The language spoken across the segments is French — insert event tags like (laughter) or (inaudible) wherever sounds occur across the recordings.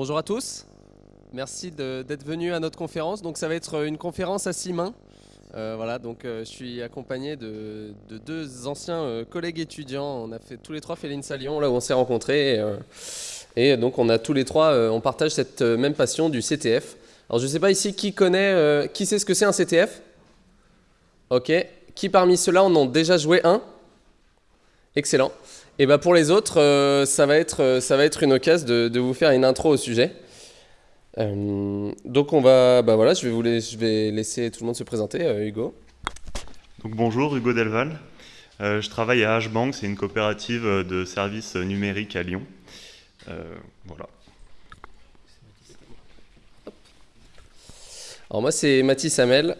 Bonjour à tous. Merci d'être venus à notre conférence. Donc ça va être une conférence à six mains. Euh, voilà, donc euh, je suis accompagné de, deux anciens euh, collègues étudiants. On a fait tous les trois fait l'INSA là où on s'est rencontrés. Et, donc on a tous les trois, on partage cette même passion du CTF. Alors je ne sais pas ici qui connaît, qui sait ce que c'est un CTF Ok. Qui parmi ceux-là en ont déjà joué un? Excellent. Et bah pour les autres, ça, va être, ça va être une occasion de, de vous faire une intro au sujet. Euh, donc on va, bah voilà, je vais, vous je vais laisser tout le monde se présenter. Euh, Hugo. Donc bonjour, Hugo Delval. Euh, je travaille à Hbank, c'est une coopérative de services numériques à Lyon. voilà. Alors moi c'est Mathis Hamel.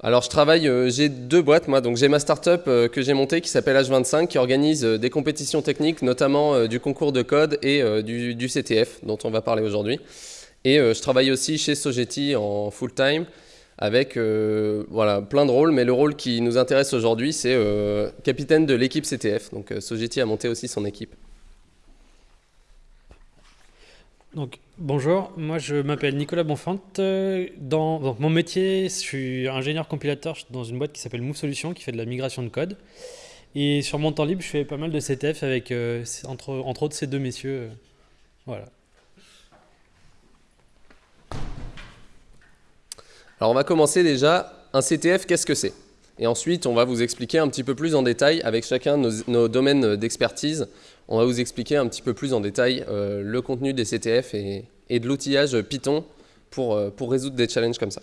Alors je travaille, j'ai deux boîtes moi, donc j'ai ma startup que j'ai montée qui s'appelle H25 qui organise des compétitions techniques, notamment du concours de code et du, du, CTF dont on va parler aujourd'hui. Et euh, je travaille aussi chez Sogeti en full-time avec euh, voilà, plein de rôles, mais le rôle qui nous intéresse aujourd'hui, c'est euh, capitaine de l'équipe CTF. Donc Sogeti a monté aussi son équipe. Donc, bonjour, moi je m'appelle Nicolas Bonfante. Dans mon métier, je suis ingénieur compilateur dans une boîte qui s'appelle Move Solutions qui fait de la migration de code. Et sur mon temps libre, je fais pas mal de CTF avec, entre, entre autres, ces deux messieurs. voilà. Alors on va commencer déjà, un CTF, qu'est-ce que c'est? Et ensuite, on va vous expliquer un petit peu plus en détail, avec chacun nos, domaines d'expertise, on va vous expliquer un petit peu plus en détail euh, le contenu des CTF et, de l'outillage Python pour, euh, pour résoudre des challenges comme ça.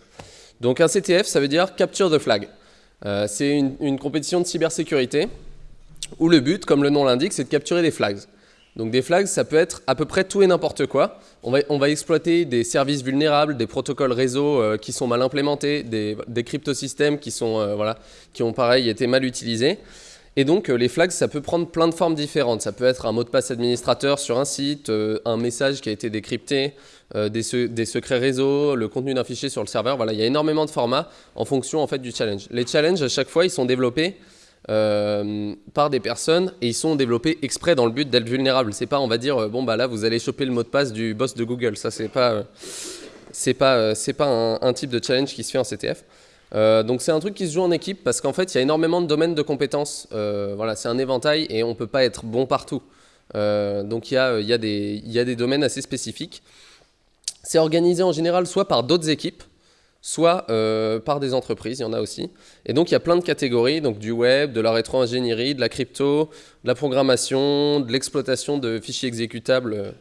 Donc un CTF, ça veut dire Capture the Flag. Euh, c'est une, compétition de cybersécurité où le but, comme le nom l'indique, c'est de capturer des flags. Donc des flags, ça peut être à peu près tout et n'importe quoi. On va, exploiter des services vulnérables, des protocoles réseau qui sont mal implémentés, des, cryptosystèmes qui, sont, voilà, qui ont pareil été mal utilisés. Et donc euh, les flags, ça peut prendre plein de formes différentes. Ça peut être un mot de passe administrateur sur un site, un message qui a été décrypté, des, des, secrets réseau, le contenu d'un fichier sur le serveur. Voilà, il y a énormément de formats en fonction en fait, du challenge. Les challenges, à chaque fois, ils sont développés euh, par des personnes et ils sont développés exprès dans le but d'être vulnérables. C'est pas, on va dire, euh, bon bah là vous allez choper le mot de passe du boss de Google. Ça c'est pas, euh, pas, c'est pas un, type de challenge qui se fait en CTF. Donc c'est un truc qui se joue en équipe parce qu'en fait il y a énormément de domaines de compétences. voilà, c'est un éventail et on peut pas être bon partout. donc il y a, y, a des, y a des domaines assez spécifiques. C'est organisé en général soit par d'autres équipes, soit euh, par des entreprises, il y en a aussi. Et donc il y a plein de catégories, donc du web, de la rétro-ingénierie, de la crypto, de la programmation, de l'exploitation de fichiers exécutables, euh,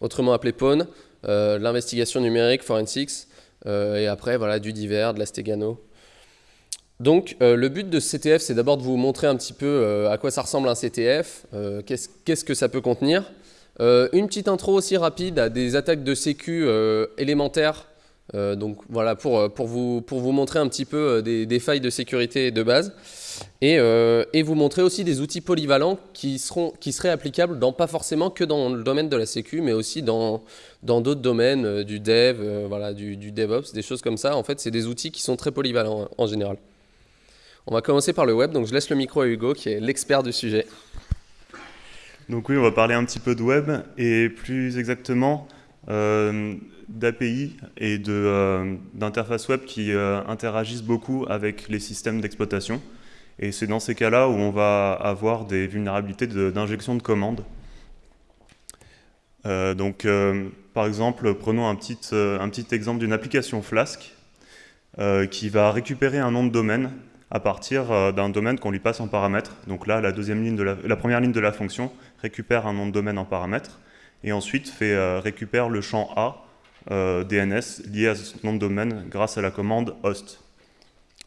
autrement appelés PON, euh, l'investigation numérique, forensics, et après voilà du divers, de la stegano. Donc le but de ce CTF, c'est d'abord de vous montrer un petit peu à quoi ça ressemble un CTF, qu'est-ce que ça peut contenir. une petite intro aussi rapide à des attaques de sécu élémentaires euh, donc voilà, pour, euh, pour, vous, pour vous montrer un petit peu euh, des, failles de sécurité de base et, et, vous montrer aussi des outils polyvalents qui, seront, qui seraient applicables dans, pas forcément que dans le domaine de la sécu, mais aussi dans d'autres domaines, du dev, voilà, du, du, DevOps, des choses comme ça. En fait, c'est des outils qui sont très polyvalents en général. On va commencer par le web, donc je laisse le micro à Hugo qui est l'expert du sujet. Donc oui, on va parler un petit peu de web et plus exactement d'API et euh, d'interfaces web qui euh, interagissent beaucoup avec les systèmes d'exploitation. Et c'est dans ces cas-là où on va avoir des vulnérabilités d'injection de, commandes. Euh, donc, par exemple, prenons un petit, un petit exemple d'une application Flask qui va récupérer un nom de domaine à partir d'un domaine qu'on lui passe en paramètre. Donc là, la, première ligne de la fonction récupère un nom de domaine en paramètre et ensuite fait, récupère le champ A euh, DNS lié à ce nom de domaine grâce à la commande host.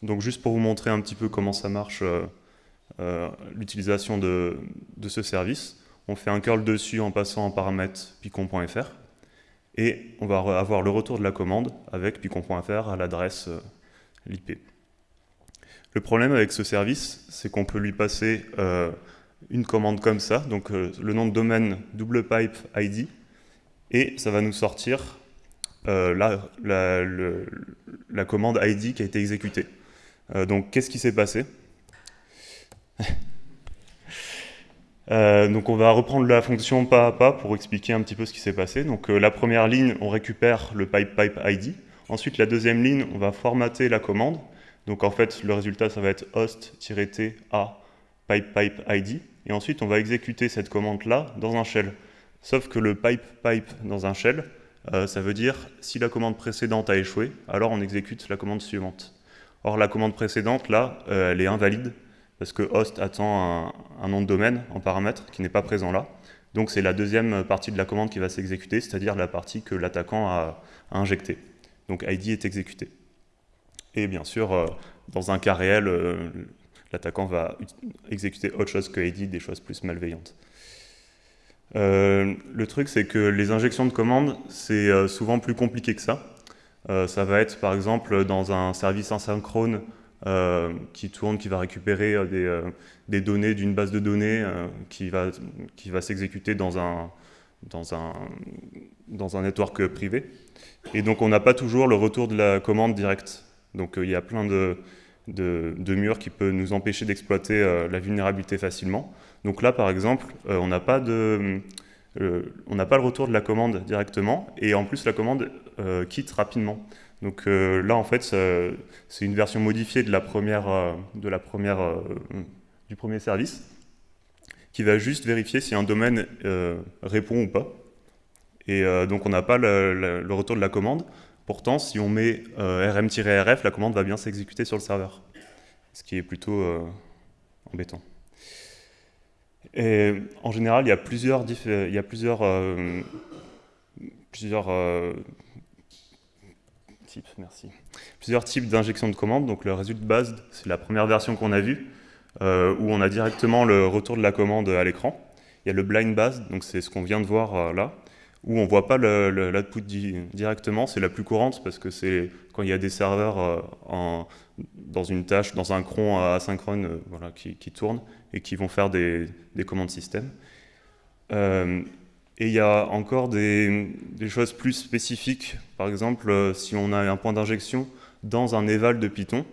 Donc juste pour vous montrer un petit peu comment ça marche euh, euh, l'utilisation de, ce service, on fait un curl dessus en passant en paramètre picon.fr et on va avoir le retour de la commande avec picon.fr à l'adresse l'IP. Le problème avec ce service, c'est qu'on peut lui passer une commande comme ça, donc le nom de domaine double pipe ID, et ça va nous sortir euh, la, la, commande ID qui a été exécutée. (laughs) donc on va reprendre la fonction pas à pas pour expliquer un petit peu ce qui s'est passé. Donc la première ligne, on récupère le pipe pipe ID. Ensuite, la deuxième ligne, on va formater la commande. Donc en fait, le résultat, ça va être host-t a pipe pipe ID. Et ensuite, on va exécuter cette commande-là dans un shell. Sauf que le pipe pipe dans un shell, euh, ça veut dire si la commande précédente a échoué, alors on exécute la commande suivante. Or, la commande précédente, là, euh, elle est invalide parce que host attend un, nom de domaine en paramètre qui n'est pas présent là. Donc c'est la deuxième partie de la commande qui va s'exécuter, c'est-à-dire la partie que l'attaquant a, a injectée. Donc ID est exécuté. Et bien sûr, euh, dans un cas réel, l'attaquant va exécuter autre chose que ID, des choses plus malveillantes. Euh, le truc, c'est que les injections de commandes, c'est euh, souvent plus compliqué que ça. Euh, ça va être, par exemple, dans un service asynchrone qui tourne, qui va récupérer des, données d'une base de données qui va, qui va s'exécuter dans un, dans, un, dans un network privé. Et donc, on n'a pas toujours le retour de la commande directe. Donc, il y a plein de, murs qui peuvent nous empêcher d'exploiter la vulnérabilité facilement. Donc là, par exemple, euh, on n'a pas, euh, pas le retour de la commande directement, et en plus, la commande euh, quitte rapidement. Donc là, en fait, c'est une version modifiée de la première, de la première, du premier service, qui va juste vérifier si un domaine répond ou pas. Et donc, on n'a pas le, retour de la commande. Pourtant, si on met rm-rf, la commande va bien s'exécuter sur le serveur, ce qui est plutôt embêtant. Et en général, il y a plusieurs, euh, euh, types, merci. D'injection de commandes. Donc le résultat de base, c'est la première version qu'on a vue, euh, où on a directement le retour de la commande à l'écran. Il y a le blind base, donc c'est ce qu'on vient de voir là, où on ne voit pas l'output directement. C'est la plus courante parce que c'est quand il y a des serveurs en, dans une tâche, dans un cron asynchrone voilà, qui, qui tourne et qui vont faire des, commandes système. Euh, et il y a encore des, choses plus spécifiques. Par exemple, euh, si on a un point d'injection dans un éval de Python,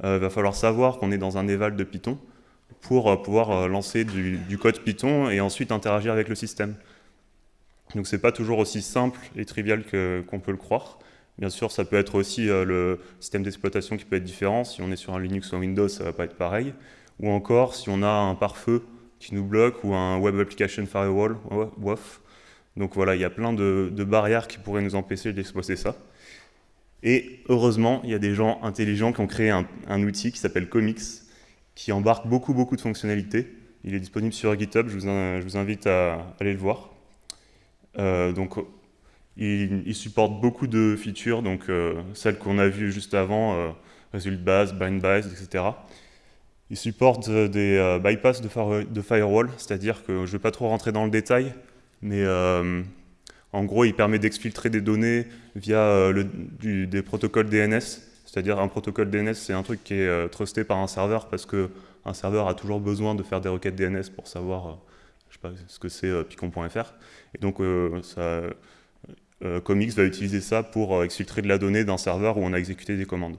il euh, va falloir savoir qu'on est dans un éval de Python pour pouvoir lancer du, code Python et ensuite interagir avec le système. Donc c'est pas toujours aussi simple et trivial qu'on peut le croire. Bien sûr, ça peut être aussi le système d'exploitation qui peut être différent. Si on est sur un Linux ou un Windows, ça va pas être pareil ou encore si on a un pare-feu qui nous bloque ou un Web Application Firewall, WAF. Donc voilà, il y a plein de, barrières qui pourraient nous empêcher d'exploiter ça. Et heureusement, il y a des gens intelligents qui ont créé un, outil qui s'appelle Comics, qui embarque beaucoup, beaucoup de fonctionnalités. Il est disponible sur GitHub, je vous, invite à aller le voir. Euh, donc, il, supporte beaucoup de features, donc euh, celles qu'on a vues juste avant, euh, Result Base, Bind Base, etc. Il supporte des bypass de, firewall, c'est-à-dire que je ne vais pas trop rentrer dans le détail, mais en gros, il permet d'exfiltrer des données via des protocoles DNS. C'est-à-dire un protocole DNS, c'est un truc qui est trusté par un serveur parce qu'un serveur a toujours besoin de faire des requêtes DNS pour savoir sais pas, ce que c'est picon.fr. Et donc, ça, Comics va utiliser ça pour exfiltrer de la donnée d'un serveur où on a exécuté des commandes.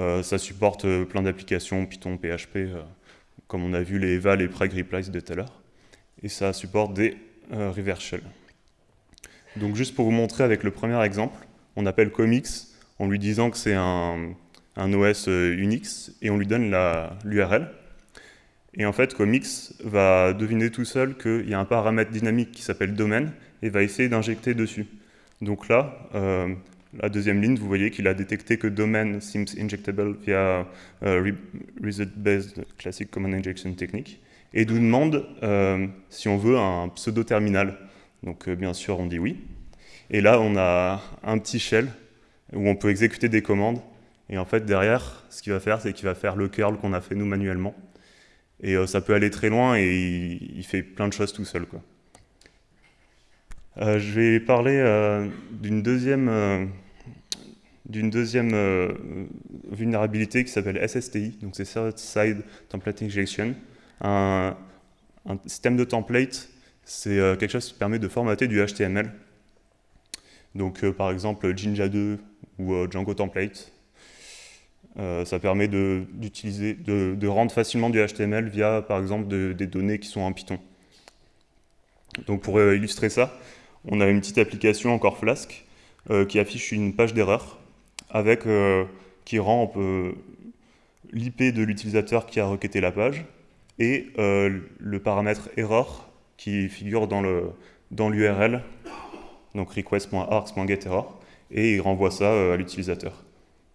Euh, ça supporte euh, plein d'applications Python, PHP, euh, comme on a vu les eval et preg replies de tout à l'heure. Et ça supporte des reverse shell. Donc juste pour vous montrer avec le premier exemple, on appelle comics en lui disant que c'est un, OS Unix et on lui donne l'URL. Et en fait, comics va deviner tout seul qu'il y a un paramètre dynamique qui s'appelle domaine et va essayer d'injecter dessus. Donc là, la deuxième ligne, vous voyez qu'il a détecté que domain seems injectable via uh, result-based classic command injection technique et nous demande euh, si on veut un pseudo-terminal. Donc euh, bien sûr, on dit oui. Et là, on a un petit shell où on peut exécuter des commandes. Et en fait, derrière, ce qu'il va faire, c'est qu'il va faire le curl qu'on a fait nous manuellement. Et euh, ça peut aller très loin et il, fait plein de choses tout seul. Quoi. je vais parler d'une deuxième d'une deuxième euh, vulnérabilité qui s'appelle SSTI, donc c'est Server-Side Template Injection. Un, système de template, c'est euh, quelque chose qui permet de formater du HTML. Donc euh, par exemple Jinja 2 ou Django Template. Ça permet de, rendre facilement du HTML via, par exemple, des données qui sont en Python. Donc pour illustrer ça, on a une petite application encore Flask qui affiche une page d'erreur avec qui rend l'IP de l'utilisateur qui a requêté la page et le paramètre error qui figure dans l'URL, donc request.args.getError, et il renvoie ça euh, à l'utilisateur.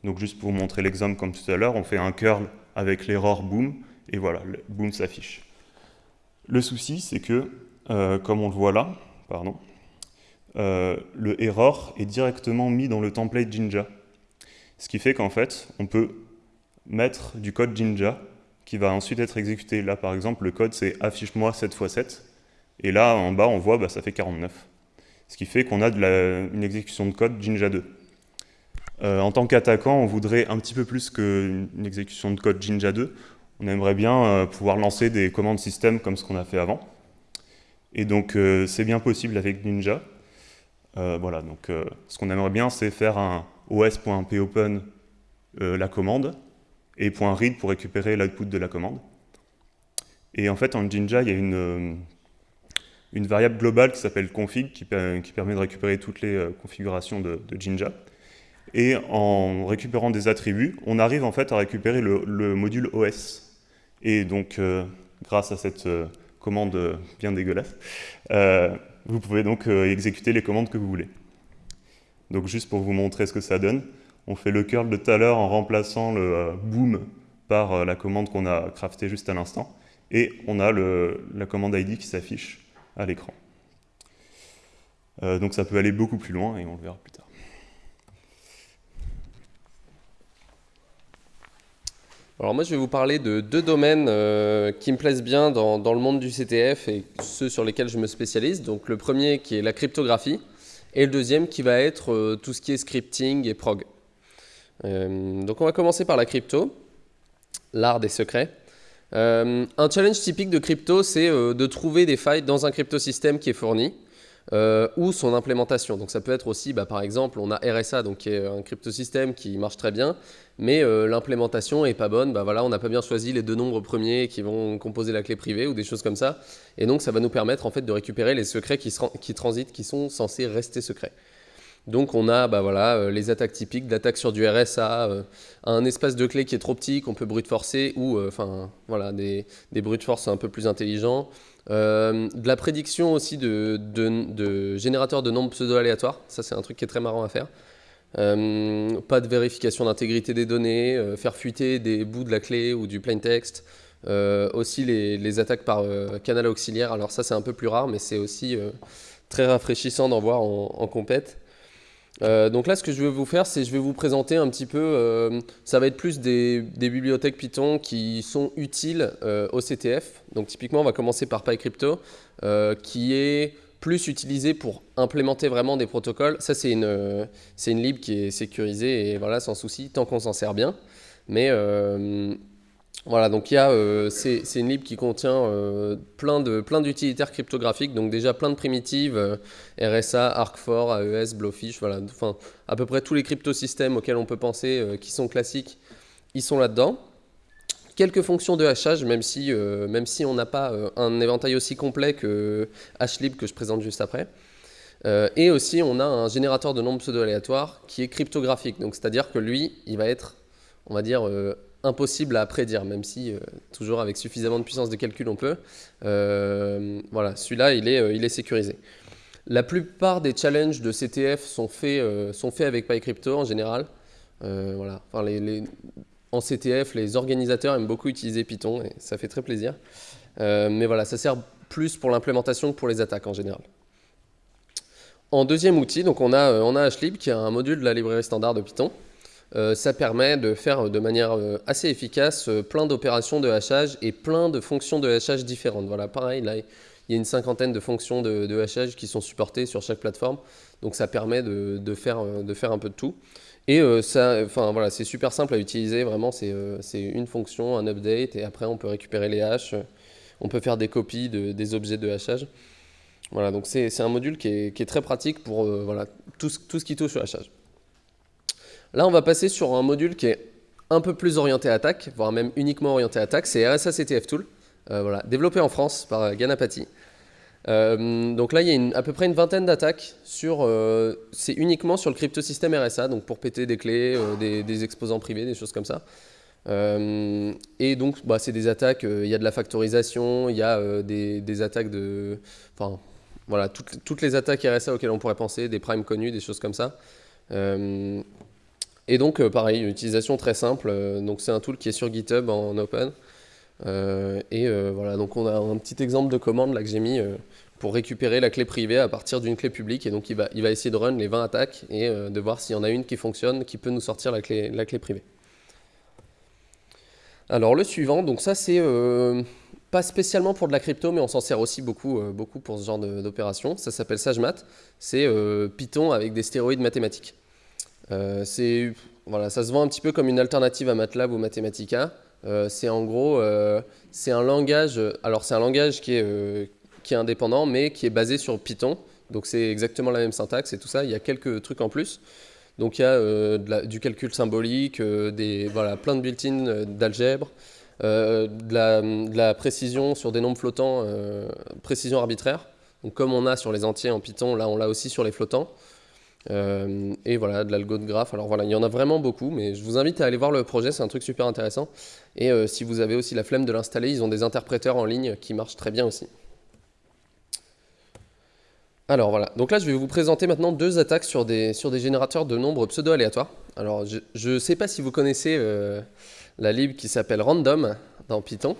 Donc juste pour vous montrer l'exemple comme tout à l'heure, on fait un curl avec l'error boom, et voilà, le boom s'affiche. Le souci, c'est que, euh, comme on le voit là, pardon, euh, le error est directement mis dans le template Jinja. Ce qui fait qu'en fait, on peut mettre du code Jinja qui va ensuite être exécuté. Là, par exemple, le code, c'est affiche-moi 7 x 7. Et là, en bas, on voit, bah, ça fait 49. Ce qui fait qu'on a une exécution de code Jinja 2. Euh, en tant qu'attaquant, on voudrait un petit peu plus qu'une exécution de code Jinja 2. On aimerait bien euh, pouvoir lancer des commandes système comme ce qu'on a fait avant. Et donc, euh, c'est bien possible avec Ninja. voilà, donc ce qu'on aimerait bien, c'est faire un os.popen la commande et .read pour récupérer l'output de la commande. Et en fait, en Jinja, il y a une, variable globale qui s'appelle config, qui, permet de récupérer toutes les configurations de, Jinja. Et en récupérant des attributs, on arrive en fait à récupérer le, module OS. Et donc, euh, grâce à cette euh, commande bien dégueulasse, vous pouvez donc exécuter les commandes que vous voulez. Donc juste pour vous montrer ce que ça donne, on fait le curl de tout à l'heure en remplaçant le boom par la commande qu'on a craftée juste à l'instant. Et on a la commande ID qui s'affiche à l'écran. Euh, donc ça peut aller beaucoup plus loin et on le verra plus tard. Alors moi je vais vous parler de deux domaines euh, qui me plaisent bien dans, le monde du CTF et ceux sur lesquels je me spécialise. Donc le premier qui est la cryptographie et le deuxième qui va être euh, tout ce qui est scripting et prog. donc on va commencer par la crypto, l'art des secrets. Euh, un challenge typique de crypto, c'est euh, de trouver des failles dans un cryptosystème qui est fourni euh, ou son implémentation. Donc ça peut être aussi, bah, par exemple, on a RSA, donc qui est un cryptosystème qui marche très bien, mais l'implémentation est pas bonne. Bah, voilà, on n'a pas bien choisi les deux nombres premiers qui vont composer la clé privée ou des choses comme ça. Et donc ça va nous permettre en fait de récupérer les secrets qui, transitent, qui sont censés rester secrets. Donc on a bah voilà, euh, les attaques typiques d'attaques sur du RSA, euh, un espace de clé qui est trop petit qu'on peut brute forcer ou euh, voilà, des, des brute force un peu plus intelligents. De la prédiction aussi de, de, générateurs de nombres pseudo-aléatoires, ça c'est un truc qui est très marrant à faire. pas de vérification d'intégrité des données, faire fuiter des bouts de la clé ou du plain text. aussi les, attaques par canal auxiliaire, alors ça c'est un peu plus rare mais c'est aussi très rafraîchissant d'en voir en, en compète. Euh, donc là, ce que je vais vous faire, c'est je vais vous présenter un petit peu, euh, ça va être plus des, bibliothèques Python qui sont utiles euh, au CTF. Donc typiquement, on va commencer par PyCrypto, qui est plus utilisé pour implémenter vraiment des protocoles. Ça, c'est une, une lib qui est sécurisée et voilà, sans souci, tant qu'on s'en sert bien. Mais voilà, donc il y a, euh, c'est une lib qui contient euh, plein d'utilitaires plein cryptographiques, donc déjà plein de primitives, euh, RSA, ARC4, AES, Blowfish, voilà, enfin à peu près tous les cryptosystèmes auxquels on peut penser qui sont classiques, ils sont là-dedans. Quelques fonctions de hachage, même si, même si on n'a pas un éventail aussi complet que HLib que je présente juste après. et aussi, on a un générateur de nombres pseudo-aléatoires qui est cryptographique, donc c'est-à-dire que lui, il va être, on va dire, impossible à prédire, même si euh, toujours avec suffisamment de puissance de calcul on peut. Euh, voilà, celui-là, il, est, euh, il est sécurisé. La plupart des challenges de CTF sont faits, sont faits avec PyCrypto en général. voilà. les, en CTF, les organisateurs aiment beaucoup utiliser Python et ça fait très plaisir. mais voilà, ça sert plus pour l'implémentation que pour les attaques en général. En deuxième outil, donc on a, on a HLib qui est un module de la librairie standard de Python. Euh, ça permet de faire de manière euh, assez efficace euh, plein d'opérations de hachage et plein de fonctions de hachage différentes. Voilà, pareil, là, il y a une cinquantaine de fonctions de, hachage qui sont supportées sur chaque plateforme. Donc ça permet de, faire, de un peu de tout. Et voilà, c'est super simple à utiliser, vraiment, c'est une fonction, un update, et après on peut récupérer les hashes, on peut faire des copies de, des objets de hachage. Voilà, donc c'est un module qui est, qui est, très pratique pour voilà, tout, tout ce qui touche au hachage. Là, on va passer sur un module qui est un peu plus orienté attaque, voire même uniquement orienté attaque, c'est RSA CTF Tool, voilà, développé en France par Ganapati. donc là, il y a à peu près une vingtaine d'attaques c'est uniquement sur le cryptosystème RSA, donc pour péter des clés, des, exposants privés, des choses comme ça. et donc, bah, c'est des attaques. Il y a de la factorisation, il y a des, attaques de. Enfin, voilà, toutes, les attaques RSA auxquelles on pourrait penser, des primes connus, des choses comme ça. Euh, et donc, euh, pareil, une utilisation très simple. Euh, donc, c'est un tool qui est sur GitHub en open. et voilà, donc on a un petit exemple de commande là que j'ai mis pour récupérer la clé privée à partir d'une clé publique. Et donc, il va, il va essayer de run les 20 attaques et de voir s'il y en a une qui fonctionne, qui peut nous sortir la clé, la clé privée. Alors, le suivant, donc ça, c'est pas spécialement pour de la crypto, mais on s'en sert aussi beaucoup, euh, beaucoup pour ce genre d'opération. Ça s'appelle SageMath. C'est euh, Python avec des stéroïdes mathématiques. Euh, voilà, ça se vend un petit peu comme une alternative à MATLAB ou Mathematica. c'est en gros, c'est un langage. Alors c'est un langage qui est, qui est indépendant, mais qui est basé sur Python. Donc c'est exactement la même syntaxe et tout ça. Il y a quelques trucs en plus. Donc il y a du calcul symbolique, des, voilà, plein de built-in d'algèbre. Euh, de, la, précision sur des nombres flottants, euh, précision arbitraire. Donc comme on a sur les entiers en Python, là on l'a aussi sur les flottants. Euh, et voilà, de l'algo de graphe. Alors voilà, il y en a vraiment beaucoup, mais je vous invite à aller voir le projet, c'est un truc super intéressant. Et si vous avez aussi la flemme de l'installer, ils ont des interpréteurs en ligne qui marchent très bien aussi. Alors voilà, donc là je vais vous présenter maintenant deux attaques sur des, sur des générateurs de nombres pseudo-aléatoires. Alors je ne sais pas si vous connaissez la lib qui s'appelle random dans Python.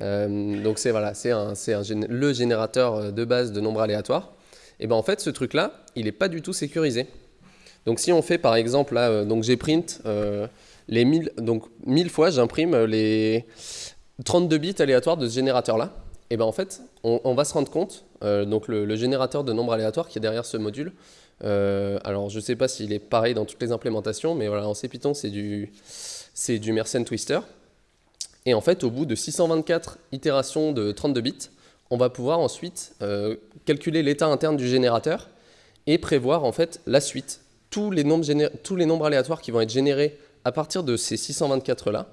Euh, donc c'est voilà, c'est le générateur de base de nombres aléatoires. Et ben en fait ce truc là, il n'est pas du tout sécurisé. Donc si on fait par exemple là, euh, donc j'ai euh, les 1000 donc 1000 fois j'imprime les 32 bits aléatoires de ce générateur là. Et ben en fait on, va se rendre compte donc le, générateur de nombres aléatoires qui est derrière ce module. alors je sais pas s'il est pareil dans toutes les implémentations, mais voilà en C Python c'est du c'est du Mersenne Twister. Et en fait, au bout de 624 itérations de 32 bits, on va pouvoir ensuite euh, calculer l'état interne du générateur et prévoir en fait la suite. Tous les, nombres aléatoires qui vont être générés à partir de ces 624-là,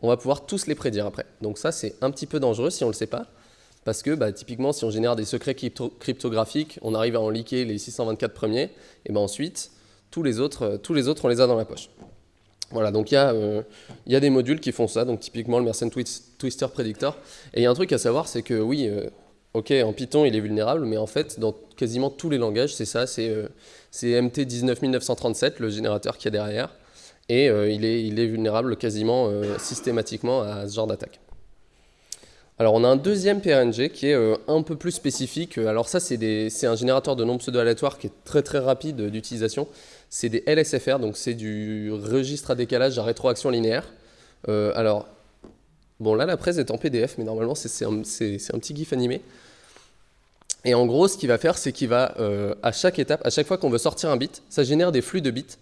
on va pouvoir tous les prédire après. Donc ça, c'est un petit peu dangereux si on ne le sait pas, parce que bah, typiquement, si on génère des secrets cryptographiques, on arrive à en liquer les 624 premiers, et ben ensuite, autres, tous les autres, on les a dans la poche. Voilà, donc il y, euh, a des modules qui font ça, donc typiquement le Mersenne Twister Predictor. Et il y a un truc à savoir, c'est que oui, euh, ok, en Python il est vulnérable, mais en fait, dans quasiment tous les langages, c'est ça, c'est euh, MT 19937, le générateur qui est derrière, et il, est, il est vulnérable quasiment systématiquement à ce genre d'attaque. Alors on a un deuxième PRNG qui est un peu plus spécifique. Alors ça c'est un générateur de nombres pseudo-aléatoires qui est très très rapide d'utilisation c'est des LSFR, donc c'est du registre à décalage à rétroaction linéaire. Euh, alors, bon là la presse est en PDF, mais normalement c'est un, petit GIF animé. Et en gros, ce qu'il va faire, c'est qu'il va, euh, à chaque étape, à chaque fois qu'on veut sortir un bit, ça génère des flux de bits.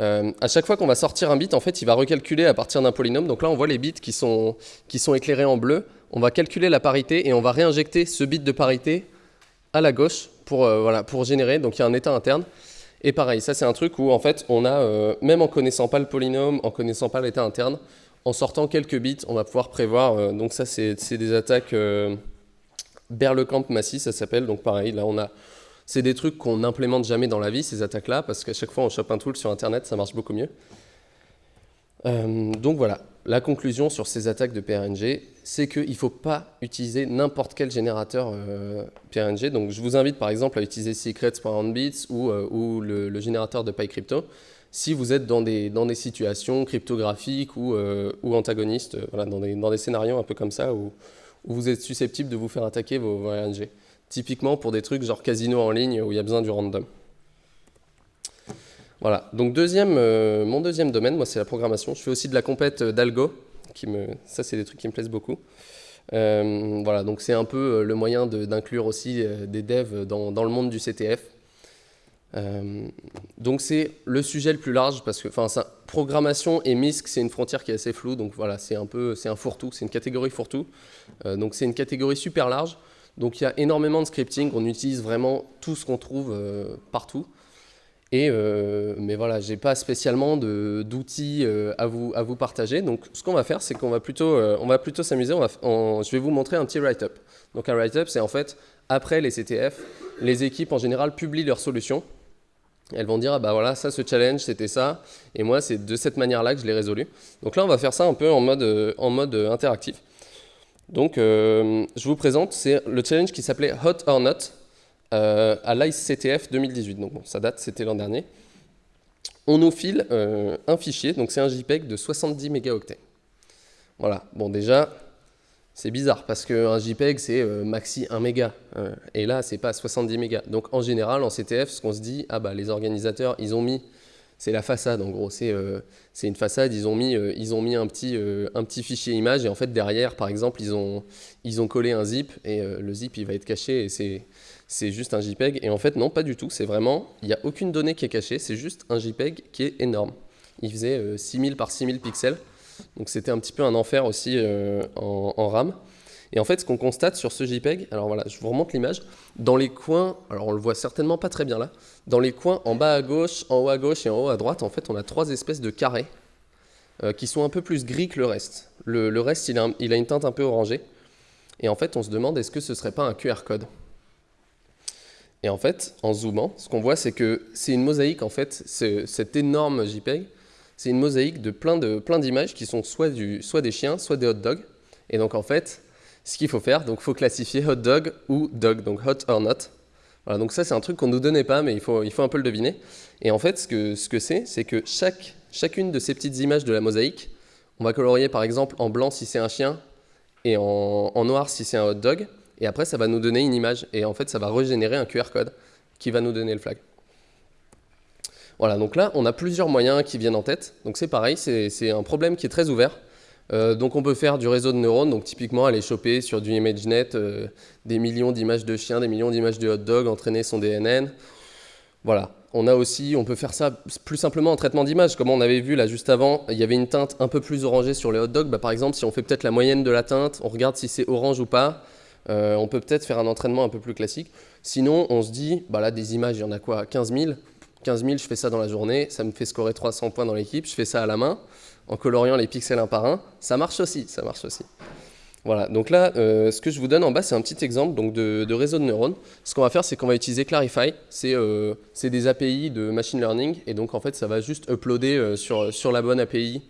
Euh, à chaque fois qu'on va sortir un bit, en fait, il va recalculer à partir d'un polynôme. Donc là, on voit les bits qui sont, éclairés en bleu. On va calculer la parité et on va réinjecter ce bit de parité à la gauche pour, pour générer. Donc il y a un état interne. Et pareil, ça c'est un truc où en fait on a, euh, même en connaissant pas le polynôme, en connaissant pas l'état interne, en sortant quelques bits, on va pouvoir prévoir, euh, donc ça c'est des attaques euh, Berlekamp Massy, ça s'appelle, donc pareil, là on a, c'est des trucs qu'on n'implémente jamais dans la vie, ces attaques-là, parce qu'à chaque fois on chope un tool sur internet, ça marche beaucoup mieux. donc voilà, la conclusion sur ces attaques de PRNG, c'est qu'il ne faut pas utiliser n'importe quel générateur euh, PRNG. Donc je vous invite par exemple à utiliser secrets.handbits ou, euh, ou le, générateur de PyCrypto si vous êtes dans des, situations cryptographiques ou, euh, antagonistes, voilà, dans, des, scénarios un peu comme ça où, vous êtes susceptible de vous faire attaquer vos, vos PRNG. Typiquement pour des trucs genre casino en ligne où il y a besoin du random. Voilà, donc deuxième, euh, mon deuxième domaine, moi c'est la programmation. Je fais aussi de la compète euh, d'algo, ça c'est des trucs qui me plaisent beaucoup. Euh, voilà, donc c'est un peu le moyen d'inclure aussi des devs dans, dans, le monde du CTF. donc c'est le sujet le plus large parce que, enfin, programmation et MISC c'est une frontière qui est assez floue, donc voilà, c'est un peu, c'est un fourre-tout, c'est une catégorie fourre-tout. donc c'est une catégorie super large. Donc il y a énormément de scripting, on utilise vraiment tout ce qu'on trouve partout. Et, mais voilà, j'ai pas spécialement d'outils à, vous, à vous partager. Donc ce qu'on va faire, c'est qu'on va plutôt, va plutôt s'amuser. Je vais vous montrer un petit write-up. Donc un write-up, c'est en fait, après les CTF, les équipes en général publient leurs solutions. Elles vont dire, ah bah voilà, ça, ce challenge, c'était ça. Et moi, c'est de cette manière-là que je l'ai résolu. Donc là, on va faire ça un peu en mode, en mode interactif. Donc, euh, je vous présente, c'est le challenge qui s'appelait Hot or Not euh, à l'ICTF 2018. Donc, ça date, c'était l'an dernier. On nous file euh, un fichier, donc c'est un JPEG de 70 mégaoctets. Voilà, bon déjà, c'est bizarre parce qu'un JPEG c'est maxi 1 méga et là c'est pas 70 mégas. Donc en général en CTF ce qu'on se dit, ah bah les organisateurs ils ont mis c'est la façade en gros, c'est euh, une façade, ils ont mis, euh, ils ont mis un, petit, euh, un petit fichier image et en fait derrière par exemple ils ont, ils ont collé un zip et le zip il va être caché et c'est juste un JPEG et en fait non pas du tout, c'est vraiment, il n'y a aucune donnée qui est cachée, c'est juste un JPEG qui est énorme. Il faisait 6000 par 6000 pixels, donc c'était un petit peu un enfer aussi en, en RAM. Et en fait, ce qu'on constate sur ce JPEG, alors voilà, je vous remonte l'image, dans les coins, alors on le voit certainement pas très bien là, dans les coins en bas à gauche, en haut à gauche et en haut à droite, en fait, on a trois espèces de carrés euh, qui sont un peu plus gris que le reste. Le, reste, il a, il a, une teinte un peu orangée. Et en fait, on se demande, est-ce que ce serait pas un QR code? Et en fait, en zoomant, ce qu'on voit, c'est que c'est une mosaïque, en fait, cet énorme JPEG, c'est une mosaïque de plein d'images plein qui sont soit, du, soit des chiens, soit des hot dogs. Et donc, en fait, ce qu'il faut faire. Donc, faut classifier hot dog ou dog, donc hot or not. Voilà, donc ça, c'est un truc qu'on ne nous donnait pas, mais il faut, il faut un peu le deviner. Et en fait, ce que c'est, ce que c'est que chaque, chacune de ces petites images de la mosaïque, on va colorier par exemple en blanc si c'est un chien et en noir si c'est un hot dog. Et après, ça va nous donner une image. Et en fait, ça va régénérer un QR code qui va nous donner le flag. Voilà, donc là, on a plusieurs moyens qui viennent en tête. Donc c'est pareil, c'est un problème qui est très ouvert. Euh, donc on peut faire du réseau de neurones, donc typiquement aller choper sur du ImageNet euh, des millions d'images de chiens, des millions d'images de hot dog, entraîner son DNN. Voilà. On a aussi, on peut faire ça plus simplement en traitement d'image. Comme on avait vu là juste avant, il y avait une teinte un peu plus orangée sur les hot dogs. Bah, par exemple, si on fait peut-être la moyenne de la teinte, on regarde si c'est orange ou pas, euh, on peut peut-être faire un entraînement un peu plus classique. Sinon, on se dit, bah là des images, il y en a quoi 15 000 15 000, je fais ça dans la journée, ça me fait scorer 300 points dans l'équipe, je fais ça à la main en coloriant les pixels un par un, ça marche aussi, ça marche aussi. Voilà, donc là, euh, ce que je vous donne en bas, c'est un petit exemple donc de, réseau de neurones. Ce qu'on va faire, c'est qu'on va utiliser Clarify. Euh, c'est des API de machine learning, et donc en fait, ça va juste uploader euh, sur, sur la bonne API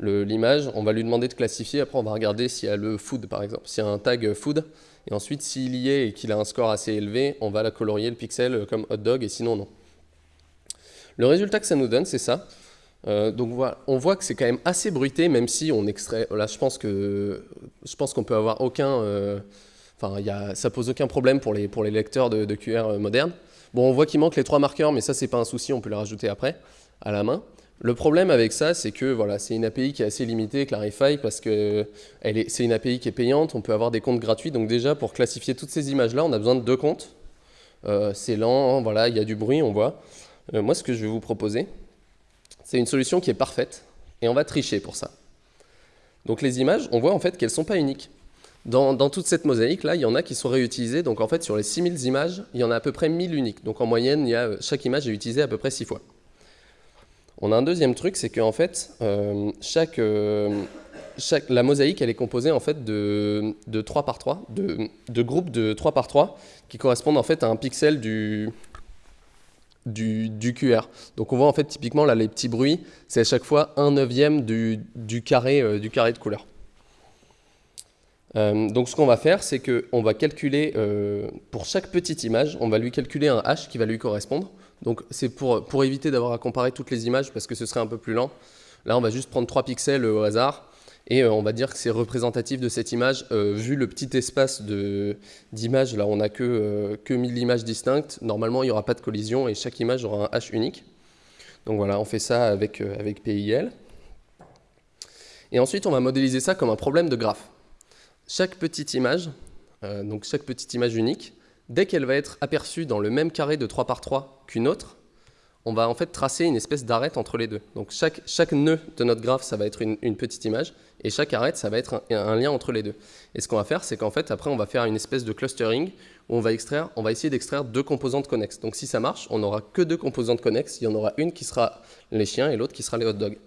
l'image. On va lui demander de classifier, après on va regarder s'il y a le food, par exemple, s'il y a un tag food, et ensuite, s'il y est et qu'il a un score assez élevé, on va la colorier le pixel comme hot dog, et sinon, non. Le résultat que ça nous donne, c'est ça. Euh, donc voilà, on voit que c'est quand même assez bruité, même si on extrait. Là, je pense que je pense qu'on peut avoir aucun. Euh, enfin, ça pose aucun problème pour les pour les lecteurs de, QR euh, modernes. Bon, on voit qu'il manque les trois marqueurs, mais ça c'est pas un souci, on peut les rajouter après à la main. Le problème avec ça, c'est que voilà, c'est une API qui est assez limitée, Clarify, parce que c'est une API qui est payante, on peut avoir des comptes gratuits. Donc déjà, pour classifier toutes ces images-là, on a besoin de deux comptes. c'est lent, voilà, il y a du bruit, on voit. moi, ce que je vais vous proposer, c'est une solution qui est parfaite, et on va tricher pour ça. Donc les images, on voit en fait qu'elles ne sont pas uniques. Dans, toute cette mosaïque-là, il y en a qui sont réutilisées. Donc en fait, sur les 6000 images, il y en a à peu près 1000 uniques. Donc en moyenne, a, chaque image est utilisée à peu près 6 fois. On a un deuxième truc, c'est qu'en fait, euh, chaque, euh, chaque, la mosaïque, elle est composée en fait de, de 3 par 3, de, groupes de 3 par 3, qui correspondent en fait à un pixel du, QR. Donc on voit en fait typiquement là les petits bruits, c'est à chaque fois un neuvième du, carré, euh, du carré de couleur. Donc ce qu'on va faire, c'est qu'on va calculer, pour chaque petite image, on va lui calculer un H qui va lui correspondre. Donc c'est pour, pour éviter d'avoir à comparer toutes les images parce que ce serait un peu plus lent. Là on va juste prendre trois pixels au hasard et euh, on va dire que c'est représentatif de cette image. Euh, vu le petit espace d'image, là on n'a que, euh, que 1000 images distinctes. Normalement, il n'y aura pas de collision et chaque image aura un H unique. Donc voilà, on fait ça avec, avec PIL. Et ensuite, on va modéliser ça comme un problème de graphe. Chaque petite image, donc chaque petite image unique, dès qu'elle va être aperçue dans le même carré de 3 par 3 qu'une autre, on va en fait tracer une espèce d'arête entre les deux. Donc chaque, nœud de notre graphe, ça va être une, petite image, et chaque arête, ça va être un, lien entre les deux. Et ce qu'on va faire, c'est qu'en fait, après, on va faire une espèce de clustering où on va, extraire, on va essayer d'extraire deux composantes connexes. Donc si ça marche, on n'aura que deux composantes connexes, il y en aura une qui sera les chiens et l'autre qui sera les hot dogs.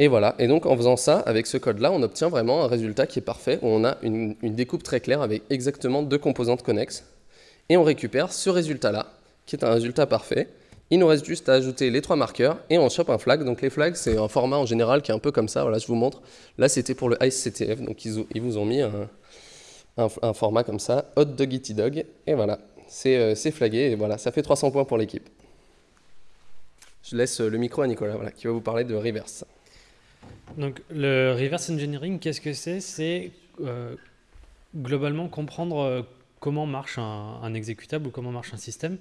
Et voilà, et donc en faisant ça, avec ce code-là, on obtient vraiment un résultat qui est parfait, où on a une, découpe très claire avec exactement deux composantes connexes, et on récupère ce résultat-là, qui est un résultat parfait. Il nous reste juste à ajouter les trois marqueurs et on chope un flag. Donc les flags, c'est un format en général qui est un peu comme ça. Voilà, je vous montre. Là, c'était pour le IceCTF, donc ils, vous ont mis un, format comme ça, Hot Doggy Dog. Et voilà, euh, c'est flagué et voilà, ça fait 300 points pour l'équipe. Je laisse le micro à Nicolas, qui va vous parler de reverse. Donc le reverse engineering, qu'est-ce que c'est? C'est euh, globalement comprendre euh, comment marche un, exécutable ou comment marche un système.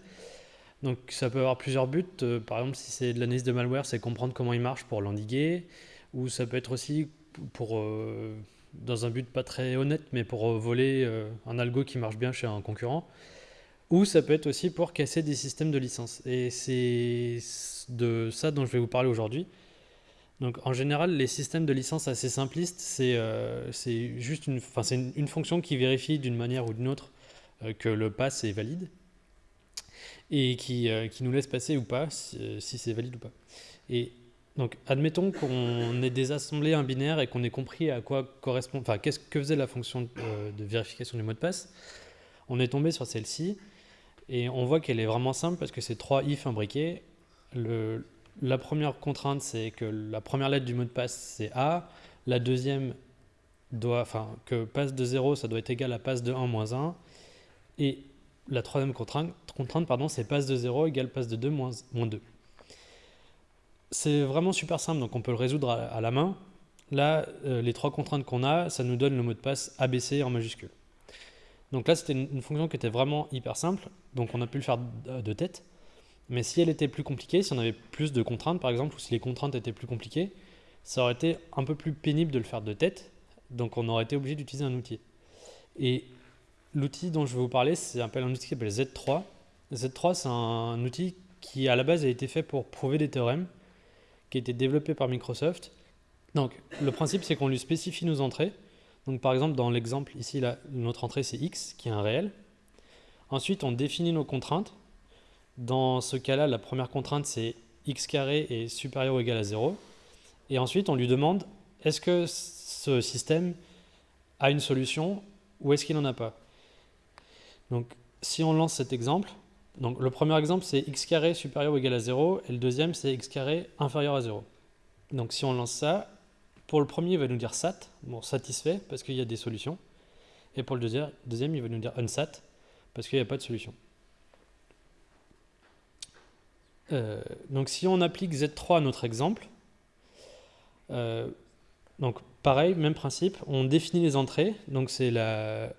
Donc ça peut avoir plusieurs buts. Euh, par exemple, si c'est de l'analyse de malware, c'est comprendre comment il marche pour l'endiguer. Ou ça peut être aussi pour, dans un but pas très honnête, mais pour voler un algo qui marche bien chez un concurrent. Ou ça peut être aussi pour casser des systèmes de licence. Et c'est de ça dont je vais vous parler aujourd'hui. Donc en général, les systèmes de licence assez simplistes, c'est juste une, une, fonction qui vérifie d'une manière ou d'une autre euh, que le pass est valide et qui, euh, qui nous laisse passer ou pas, si, euh, c'est valide ou pas. Et donc, admettons qu'on ait désassemblé un binaire et qu'on ait compris à quoi correspond, enfin, qu'est-ce que faisait la fonction de vérification du mot de passe. On est tombé sur celle-ci et on voit qu'elle est vraiment simple parce que c'est trois if imbriqués. Le, la première contrainte, c'est que la première lettre du mot de passe, c'est A. La deuxième doit, enfin, que passe de 0, ça doit être égal à passe de 1 moins 1. Et la troisième contrainte, contrainte c'est passe de 0 égale passe de 2 moins, 2. C'est vraiment super simple, donc on peut le résoudre à, la main. Là, euh, les trois contraintes qu'on a, ça nous donne le mot de passe ABC en majuscule. Donc là, c'était une, fonction qui était vraiment hyper simple, donc on a pu le faire de, tête. Mais si elle était plus compliquée, si on avait plus de contraintes par exemple, ou si les contraintes étaient plus compliquées, ça aurait été un peu plus pénible de le faire de tête, donc on aurait été obligé d'utiliser un outil. Et L'outil dont je vais vous parler, c'est un outil qui s'appelle Z3. Z3, c'est un outil qui, à la base, a été fait pour prouver des théorèmes, qui a été développé par Microsoft. Donc, le principe, c'est qu'on lui spécifie nos entrées. Donc, par exemple, dans l'exemple ici, notre entrée, c'est x, qui est un réel. Ensuite, on définit nos contraintes. Dans ce cas-là, la première contrainte, c'est x carré est supérieur ou égal à 0. Et ensuite, on lui demande, est-ce que ce système a une solution ou est-ce qu'il n'en a pas? Donc, si on lance cet exemple, donc le premier exemple, c'est x carré supérieur ou égal à 0, et le deuxième, c'est x carré inférieur à 0. Donc, si on lance ça, pour le premier, il va nous dire sat, bon, satisfait, parce qu'il y a des solutions. Et pour le deuxième, deuxième il va nous dire unsat, parce qu'il n'y a pas de solution. Euh, donc, si on applique Z3 à notre exemple, euh, donc pareil, même principe, on définit les entrées, donc c'est la,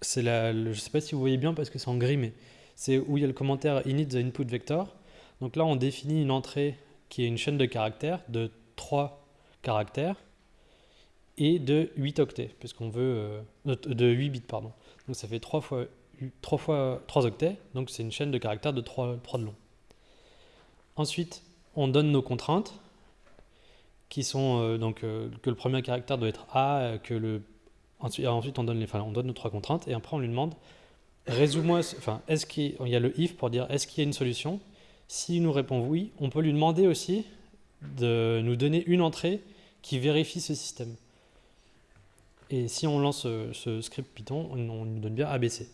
c'est la, je ne sais pas si vous voyez bien parce que c'est en gris, mais c'est où il y a le commentaire init the input vector. Donc là, on définit une entrée qui est une chaîne de caractères de 3 caractères et de 8 octets, puisqu'on veut euh, de 8 bits pardon. Donc ça fait 3 fois 3 fois 3 octets, donc c'est une chaîne de caractères de 3, 3 de long. Ensuite, on donne nos contraintes qui sont euh, donc euh, que le premier caractère doit être A, que le Ensuite, on donne, les, on donne nos trois contraintes et après on lui demande résous-moi, enfin, est-ce qu'il y a le if pour dire est-ce qu'il y a une solution? S'il nous répond oui, on peut lui demander aussi de nous donner une entrée qui vérifie ce système. Et si on lance ce, script Python, on, nous donne bien ABC.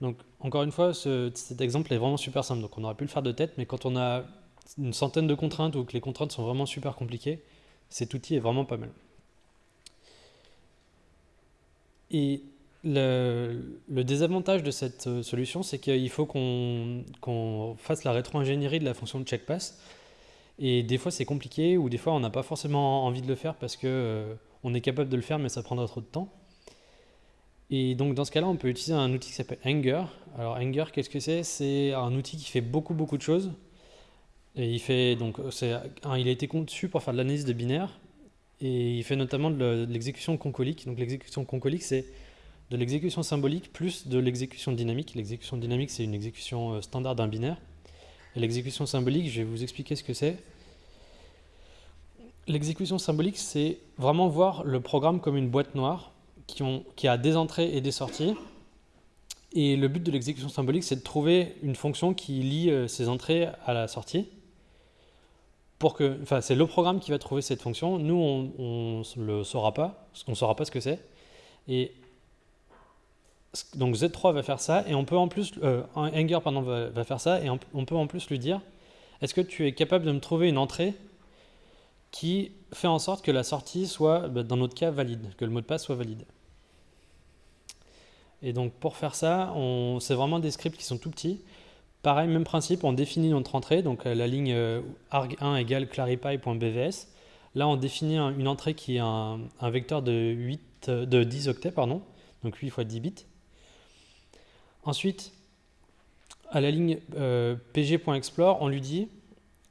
Donc, encore une fois, cet exemple est vraiment super simple. Donc, on aurait pu le faire de tête, mais quand on a une centaine de contraintes ou que les contraintes sont vraiment super compliquées, cet outil est vraiment pas mal. Et le, désavantage de cette euh, solution, c'est qu'il faut qu'on fasse la rétro-ingénierie de la fonction de checkpass. Et des fois, c'est compliqué, ou des fois, on n'a pas forcément envie de le faire parce qu'on euh, on est capable de le faire, mais ça prendra trop de temps. Et donc, dans ce cas-là, on peut utiliser un outil qui s'appelle Anger. Alors, Anger, qu'est-ce que c'est? C'est un outil qui fait beaucoup, beaucoup de choses. Il, fait, donc, il a été conçu pour faire de l'analyse de binaire, et il fait notamment de l'exécution concolique. Donc l'exécution concolique, c'est de l'exécution symbolique plus de l'exécution dynamique. L'exécution dynamique, c'est une exécution euh, standard d'un binaire. Et l'exécution symbolique, je vais vous expliquer ce que c'est. L'exécution symbolique, c'est vraiment voir le programme comme une boîte noire qui, ont, qui a des entrées et des sorties. Et le but de l'exécution symbolique, c'est de trouver une fonction qui lie euh, ces entrées à la sortie. Pour que, enfin, c'est le programme qui va trouver cette fonction. Nous, on ne le saura pas, parce qu'on ne saura pas ce que c'est. Et donc Z3 va faire ça, et on peut en plus, euh, Anger pardon, va, faire ça, et on, peut en plus lui dire, est-ce que tu es capable de me trouver une entrée qui fait en sorte que la sortie soit, bah, dans notre cas, valide, que le mot de passe soit valide. Et donc pour faire ça, c'est vraiment des scripts qui sont tout petits. Pareil, même principe, on définit notre entrée, donc euh, la ligne euh, arg1 égale clarify.bvs. Là, on définit une entrée qui est un, vecteur de, 8, de 10 octets, pardon, donc 8 fois 10 bits. Ensuite, à la ligne euh, pg.explore, on lui dit,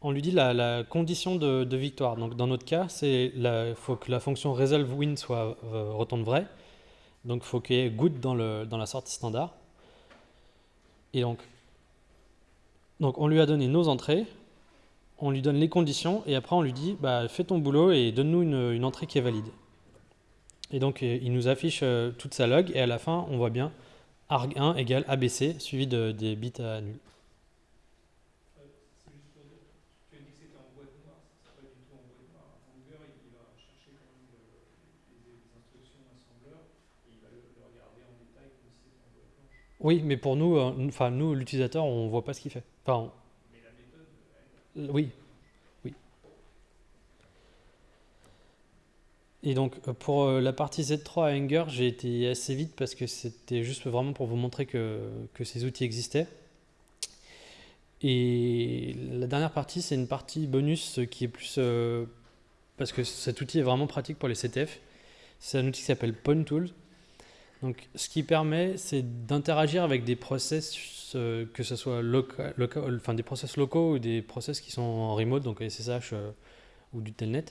on lui dit la, condition de, victoire. Donc dans notre cas, il faut que la fonction resolve win soit euh, retourne vrai. Donc il faut qu'il y ait good dans, le, dans la sortie standard. Et donc, donc on lui a donné nos entrées, on lui donne les conditions, et après on lui dit bah, fais ton boulot et donne-nous une, une, entrée qui est valide. Et donc il nous affiche euh, toute sa log, et à la fin on voit bien arg1 égale ABC, suivi de, des bits à nul. Oui, mais pour nous, euh, enfin nous, l'utilisateur, on voit pas ce qu'il fait. Enfin, on... Elle... oui, oui. Et donc pour euh, la partie Z3 à Anger, j'ai été assez vite parce que c'était juste vraiment pour vous montrer que, ces outils existaient. Et la dernière partie, c'est une partie bonus qui est plus euh, parce que cet outil est vraiment pratique pour les CTF. C'est un outil qui s'appelle PwnTools. Donc, ce qui permet, c'est d'interagir avec des process, euh, que ce soit local, enfin des process locaux ou des process qui sont en remote, donc SSH euh, ou du telnet.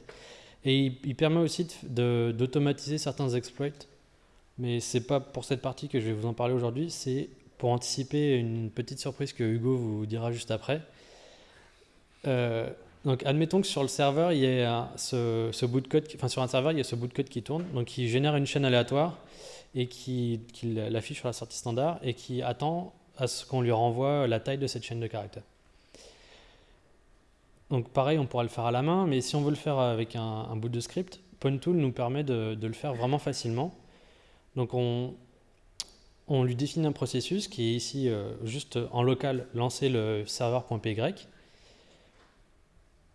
Et il, il permet aussi d'automatiser certains exploits. Mais c'est pas pour cette partie que je vais vous en parler aujourd'hui, c'est pour anticiper une petite surprise que Hugo vous dira juste après. Euh, donc, admettons que sur le serveur, il y a ce, bout de code, enfin sur un serveur, il y a ce bout de code qui tourne, donc qui génère une chaîne aléatoire et qui, l'affiche sur la sortie standard et qui attend à ce qu'on lui renvoie la taille de cette chaîne de caractères. Donc pareil, on pourra le faire à la main, mais si on veut le faire avec un, bout de script, PwnTool nous permet de, le faire vraiment facilement. Donc on, lui définit un processus qui est ici euh, juste en local lancer le serveur.py.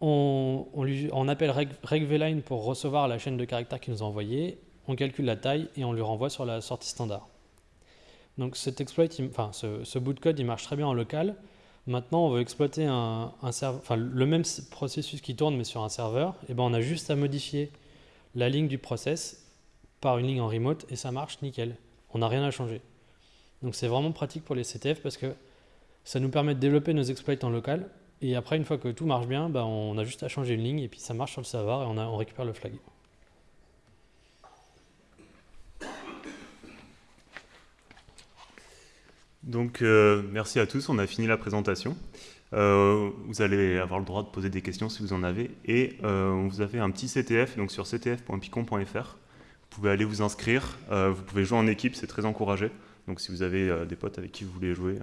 On, on appelle reg, regvline pour recevoir la chaîne de caractères qu'il nous a envoyée on calcule la taille et on lui renvoie sur la sortie standard. Donc cet exploit, enfin ce, bout de code, il marche très bien en local. Maintenant, on veut exploiter le même processus qui tourne mais sur un serveur. Et ben on a juste à modifier la ligne du process par une ligne en remote et ça marche nickel. On n'a rien à changer. Donc c'est vraiment pratique pour les CTF parce que ça nous permet de développer nos exploits en local. Et après, une fois que tout marche bien, ben on a juste à changer une ligne et puis ça marche sur le serveur et on récupère le flag. Donc, euh, merci à tous. On a fini la présentation. Euh, vous allez avoir le droit de poser des questions si vous en avez. Et euh, on vous a fait un petit CTF donc sur ctf.picon.fr. Vous pouvez aller vous inscrire. Euh, vous pouvez jouer en équipe, c'est très encouragé. Donc, si vous avez euh, des potes avec qui vous voulez jouer,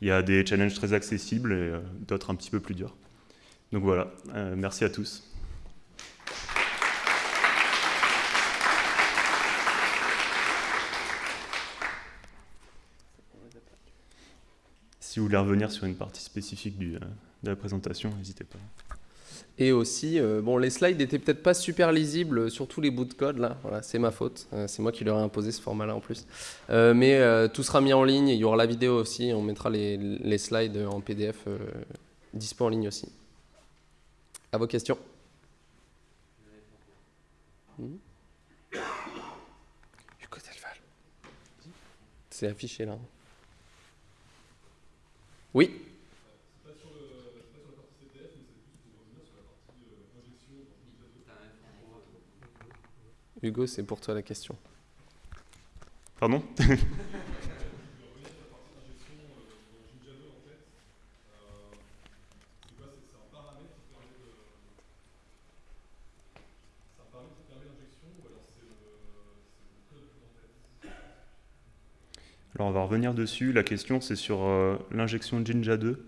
il y a des challenges très accessibles et euh, d'autres un petit peu plus durs. Donc voilà, merci à tous. Si vous voulez revenir sur une partie spécifique euh, de la présentation, n'hésitez pas. Et aussi, euh, bon, les slides n'étaient peut-être pas super lisibles sur tous les bouts de code, là, voilà, c'est ma faute, euh, c'est moi qui leur ai imposé ce format-là en plus. Euh, mais euh, tout sera mis en ligne, il y aura la vidéo aussi, on mettra les, slides en PDF euh, dispo en ligne aussi. À vos questions. (coughs) Delval. C'est affiché là. Oui. Hugo, c'est pour toi la question. Pardon? (laughs) on va revenir dessus. La question c'est sur euh, l'injection Jinja 2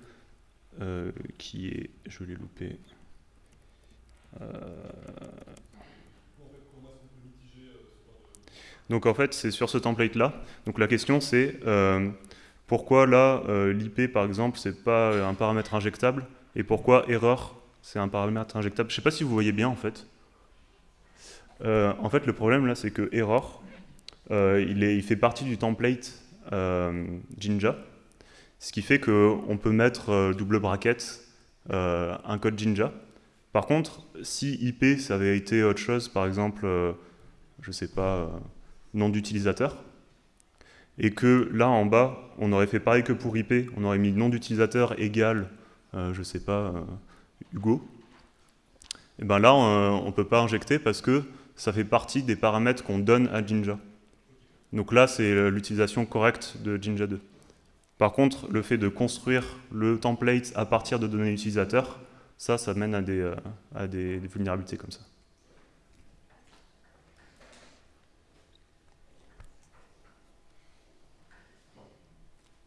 euh, qui est, je l'ai loupé. Donc en fait c'est sur ce template là. Donc la question c'est pourquoi là l'IP par exemple c'est pas un paramètre injectable et pourquoi erreur c'est un paramètre injectable? Je sais pas si vous voyez bien en fait. en fait le problème là c'est que error il, fait partie du template euh, Jinja, ce qui fait qu'on peut mettre euh, double bracket euh, un code Jinja. Par contre, si IP ça avait été autre chose, par exemple, je sais pas, nom d'utilisateur, et que là en bas, on aurait fait pareil que pour IP, on aurait mis nom d'utilisateur égal, je sais pas, Hugo, et ben là on ne peut pas injecter parce que ça fait partie des paramètres qu'on donne à Jinja. Donc là, c'est l'utilisation correcte de Jinja 2. Par contre, le fait de construire le template à partir de données utilisateurs, ça, ça mène à des, euh, à des, vulnérabilités comme ça.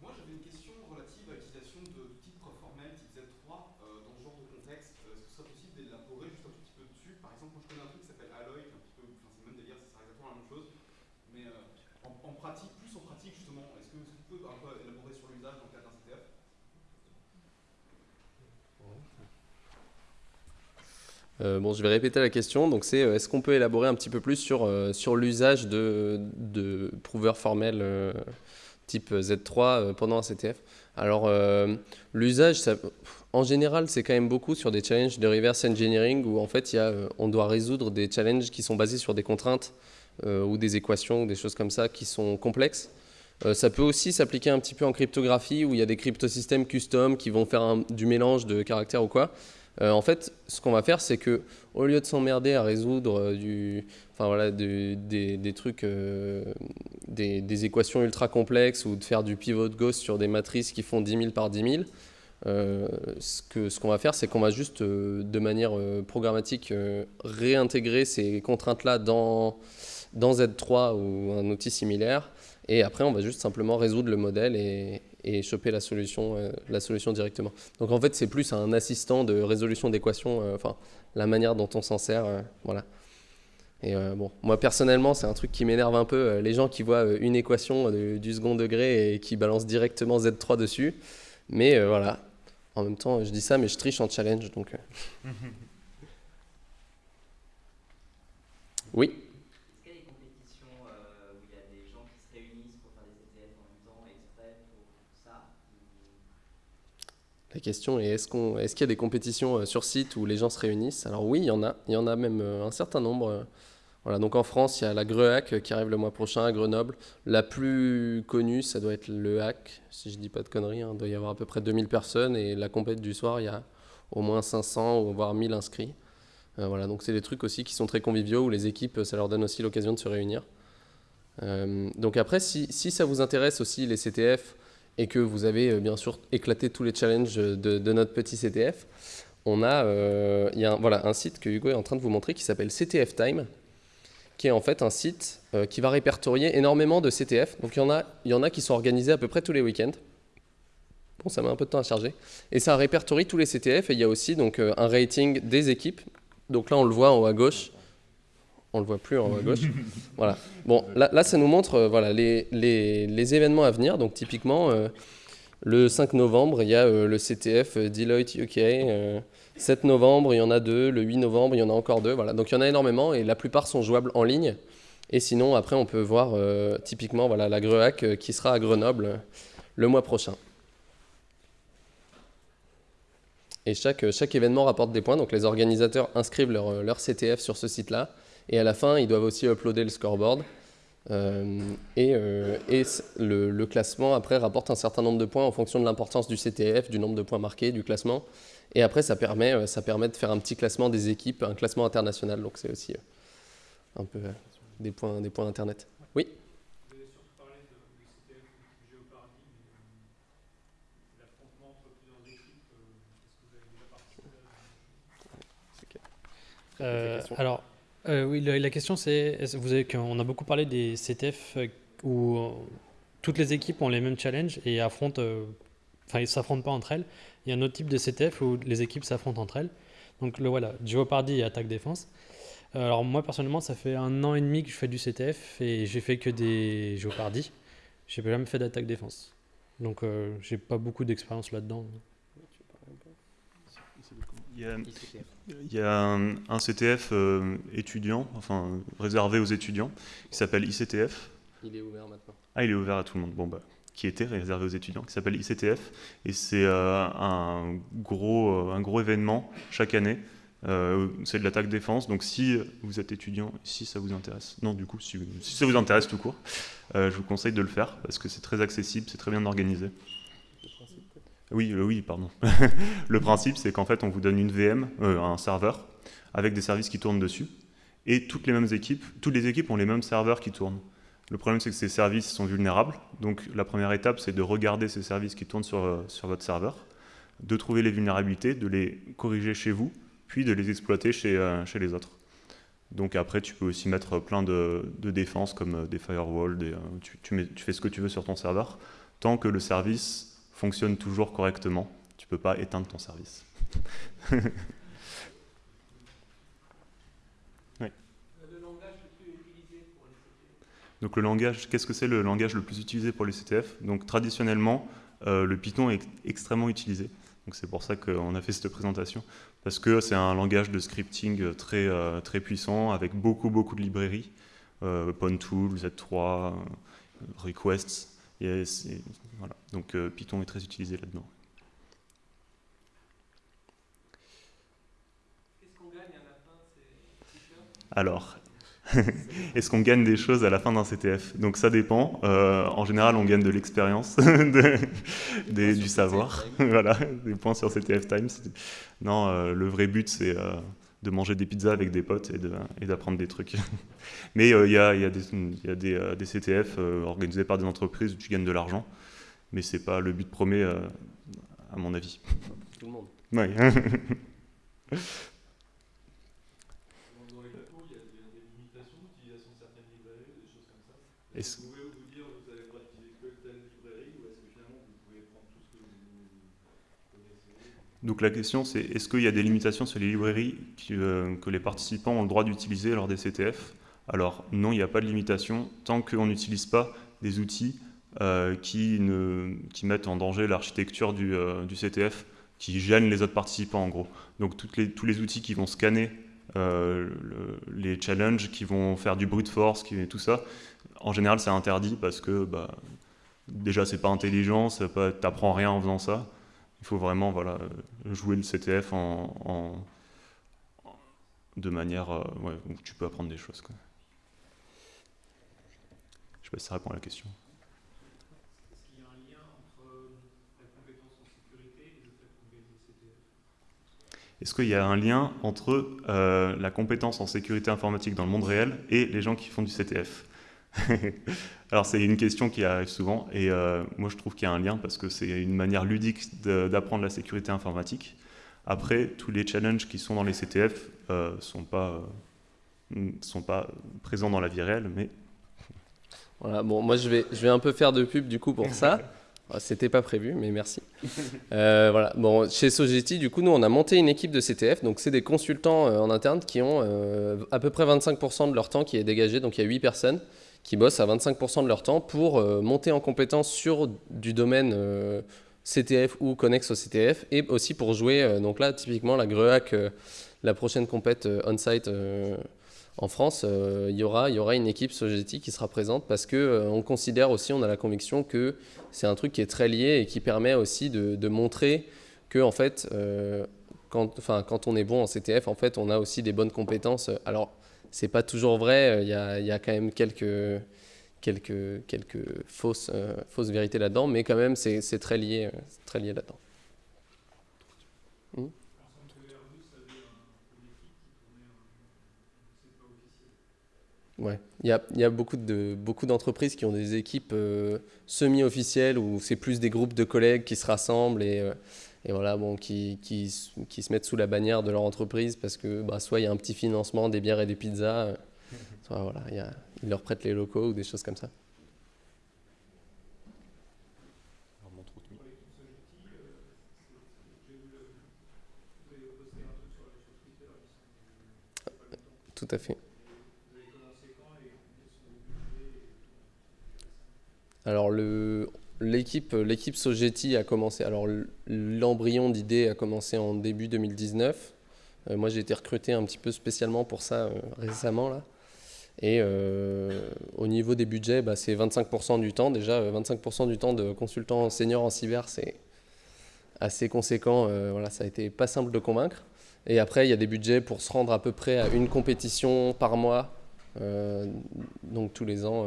Moi, j'avais une question relative à l'utilisation de type formel type Z3 euh, dans ce genre de contexte. Est-ce que ce serait possible d'élaborer juste un tout petit peu dessus Par exemple, moi, je connais un truc qui s'appelle Alloy, qui est un petit peu, enfin, c'est le même délire, ça sert exactement la même chose. Mais euh, en, pratique, plus en pratique justement, est-ce que vous pouvez un peu élaborer sur l'usage dans le cadre d'un CTF euh, bon, je vais répéter la question. Donc, c'est euh, est-ce qu'on peut élaborer un petit peu plus sur, euh, sur l'usage de, de prouveurs formels type Z3 pendant un CTF Alors, l'usage, en général, c'est quand même beaucoup sur des challenges de reverse engineering où en fait, y a, on doit résoudre des challenges qui sont basés sur des contraintes ou des équations ou des choses comme ça qui sont complexes. Ça peut aussi s'appliquer un petit peu en cryptographie où il y a des cryptosystèmes custom qui vont faire du mélange de caractères ou quoi. Euh, en fait, ce qu'on va faire, c'est que au lieu de s'emmerder à résoudre voilà, des, trucs, des, des, équations ultra complexes ou de faire du pivot de Gauss sur des matrices qui font 10 000 par 10 000, ce qu'on ce qu'on va faire, c'est qu'on va juste, de manière programmatique, réintégrer ces contraintes-là dans, dans Z3 ou un outil similaire. Et après, on va juste simplement résoudre le modèle et, et choper la solution, euh, la solution directement. Donc en fait, c'est plus un assistant de résolution d'équations, euh, enfin, la manière dont on s'en sert. Euh, voilà. Et bon, moi personnellement, c'est un truc qui m'énerve un peu, les gens qui voient une équation du second degré et qui balancent directement Z3 dessus. Mais voilà, en même temps, je dis ça, mais je triche en challenge, donc... (laughs) oui La question est est-ce qu'il y a des compétitions euh, sur site où les gens se réunissent? Alors oui, il y en a. Il y en a même euh, un certain nombre. Voilà, donc en France, il y a la GREHAC qui arrive le mois prochain à Grenoble. La plus connue, ça doit être le HAC, si je ne dis pas de conneries. Hein. Il doit y avoir à peu près 2000 personnes et la compète du soir, il y a au moins 500 ou voire 1000 inscrits. Euh, voilà, donc c'est des trucs aussi qui sont très conviviaux où les équipes, ça leur donne aussi l'occasion de se réunir. donc après, si, ça vous intéresse aussi les CTF, et que vous avez euh, bien sûr éclaté tous les challenges de, notre petit CTF, on a, euh, il y a un, voilà, un site que Hugo est en train de vous montrer qui s'appelle CTF Time, qui est en fait un site euh, qui va répertorier énormément de CTF. Donc il y, en a, y en a qui sont organisés à peu près tous les week-ends. Bon, ça met un peu de temps à charger. Et ça répertorie tous les CTF et il y a aussi donc, un rating des équipes. Donc là, on le voit en haut à gauche on le voit plus en haut à gauche. (laughs) voilà. Bon, là, là, ça nous montre euh, voilà, les, les, les, événements à venir. Donc, typiquement, euh, le 5 novembre, il y a euh, le CTF Deloitte UK. 7 novembre, il y en a deux. Le 8 novembre, il y en a encore deux. Voilà. Donc, il y en a énormément et la plupart sont jouables en ligne. Et sinon, après, on peut voir typiquement voilà, la GREHAC qui sera à Grenoble le mois prochain. Et chaque, chaque événement rapporte des points. Donc, les organisateurs inscrivent leur, leur CTF sur ce site-là. Et à la fin, ils doivent aussi uploader le scoreboard. Euh, et, euh, et le, classement, après, rapporte un certain nombre de points en fonction de l'importance du CTF, du nombre de points marqués, du classement. Et après, ça permet, euh, ça permet de faire un petit classement des équipes, un classement international. Donc, c'est aussi un peu des points, des points Internet. Oui? Euh, alors, euh, oui, la, question c'est, vous avez, on a beaucoup parlé des CTF euh, où toutes les équipes ont les mêmes challenges et affrontent, euh, enfin ils s'affrontent pas entre elles. Il y a un autre type de CTF où les équipes s'affrontent entre elles. Donc le voilà, Jeopardy et attaque défense. Alors moi personnellement, ça fait un an et demi que je fais du CTF et j'ai fait que des Jeopardy. J'ai jamais fait d'attaque défense. Donc euh, j'ai pas beaucoup d'expérience là-dedans. Il y a, il y a un, un CTF euh, étudiant, enfin réservé aux étudiants, qui s'appelle ICTF. Il est ouvert maintenant. Ah, il est ouvert à tout le monde. Bon, bah, qui était réservé aux étudiants, qui s'appelle ICTF. Et c'est euh, un, gros, euh, un gros événement chaque année. Euh, c'est de l'attaque défense. Donc, si vous êtes étudiant, si ça vous intéresse, non, du coup, si, si ça vous intéresse tout court, je vous conseille de le faire parce que c'est très accessible, c'est très bien organisé. Oui, oui, pardon. (laughs) le principe, c'est qu'en fait, on vous donne une VM, euh, un serveur, avec des services qui tournent dessus. Et toutes les mêmes équipes, toutes les équipes ont les mêmes serveurs qui tournent. Le problème, c'est que ces services sont vulnérables. Donc, la première étape, c'est de regarder ces services qui tournent sur, euh, votre serveur, de trouver les vulnérabilités, de les corriger chez vous, puis de les exploiter chez, euh, les autres. Donc après, tu peux aussi mettre plein de, défenses comme des firewalls, tu fais ce que tu veux sur ton serveur, tant que le service fonctionne toujours correctement. Tu peux pas éteindre ton service. (laughs) Donc le langage, qu'est-ce que c'est le langage le plus utilisé pour les CTF Donc traditionnellement, euh, le Python est extrêmement utilisé. Donc c'est pour ça qu'on a fait cette présentation, parce que c'est un langage de scripting très, euh, très puissant, avec beaucoup beaucoup de librairies, euh, Pontool, Z3, euh, Requests. Et voilà. Donc euh, Python est très utilisé là-dedans. Alors, (laughs) est-ce qu'on gagne des choses à la fin d'un CTF Donc ça dépend. Euh, en général, on gagne de l'expérience, (laughs) du savoir, (laughs) voilà, des points sur CTF Times. Non, euh, le vrai but, c'est euh, de manger des pizzas avec des potes et de- et d'apprendre des trucs. (laughs) Mais euh, il y, a, il y a des, il y a des, euh, des CTF euh, organisés par des entreprises où tu gagnes de l'argent, mais c'est pas le but premier, euh, à mon avis. Tout le monde. Ouais. Dans dans les cours, il y a des, des limitations d'utilisation de certaines librairies, des choses comme ça. Est-ce- Vous pouvez vous dire vous avez le droit d'utiliser que telle librairie ou est-ce que finalement vous pouvez prendre tout ce que vous connaissez Donc la question c'est est-ce qu'il y a des limitations sur les librairies euh, que les participants ont le droit d'utiliser lors des CTF Alors non, il n'y a pas de limitation tant qu'on n'utilise pas des outils euh, qui, mettent en danger l'architecture du, euh, CTF, qui gênent les autres participants en gros. Donc tous les outils qui vont scanner le- les challenges, qui vont faire du brute force, tout ça, en général c'est interdit parce que bah, déjà c'est pas intelligent, c'est pas- t'apprends rien en faisant ça. Il faut vraiment voilà, jouer le CTF en, de manière euh, où tu peux apprendre des choses. Quoi. Je sais pas si ça répond à la question. Est-ce qu'il y a un lien entre la compétence en sécurité et Est-ce qu'il y a un lien entre la compétence en sécurité informatique dans le monde réel et les gens qui font du CTF (laughs) Alors c'est une question qui arrive souvent et euh, moi je trouve qu'il y a un lien parce que c'est une manière ludique d'apprendre la sécurité informatique. Après, tous les challenges qui sont dans les CTF ne sont, pas, euh, sont pas présents dans la vie réelle, mais Voilà, bon, moi je vais, je vais un peu faire de pub du coup pour ça. (laughs) C'était pas prévu, mais merci. Euh, voilà, bon, chez Sogeti, du coup, nous on a monté une équipe de CTF, donc c'est des consultants euh, en interne qui ont euh, à peu près 25% de leur temps qui est dégagé, donc il y a 8 personnes qui bossent à 25% de leur temps pour euh, monter en compétence sur du domaine euh, CTF ou connexe au CTF et aussi pour jouer, euh, donc là typiquement la GREAC, la prochaine compète on-site en France, il y, aura, y aura une équipe Sogeti qui sera présente parce euh, on considère aussi, on a la conviction que c'est un truc qui est très lié et qui permet aussi de, montrer que en fait, quand, quand on est bon en CTF, en fait, on a aussi des bonnes compétences. Alors, c'est pas toujours vrai. euh, Il y a, quand même quelques quelques quelques fausses euh, fausses vérités là-dedans, mais quand même, c'est très lié, euh, très lié là-dedans. Ouais, il y a, il y a beaucoup de beaucoup d'entreprises qui ont des équipes semi-officielles où c'est plus des groupes de collègues qui se rassemblent et, et voilà, bon, qui, qui, qui, se mettent sous la bannière de leur entreprise parce que bah, soit il y a un petit financement des bières et des pizzas, euh, (laughs) soit voilà, ils leur prêtent les locaux ou des choses comme ça. Tout à fait. Alors le, l'équipe l'équipe Sogeti a commencé. Alors l'embryon d'idée a commencé en début 2019. Euh, moi j'ai été recruté un petit peu spécialement pour ça euh, récemment là. Et euh, au niveau des budgets, bah, c'est 25% du temps. Déjà, 25% du temps de consultant senior en cyber, c'est assez conséquent. voilà, ça a été pas simple de convaincre. Et après, il y a des budgets pour se rendre à peu près à une compétition par mois. donc tous les ans,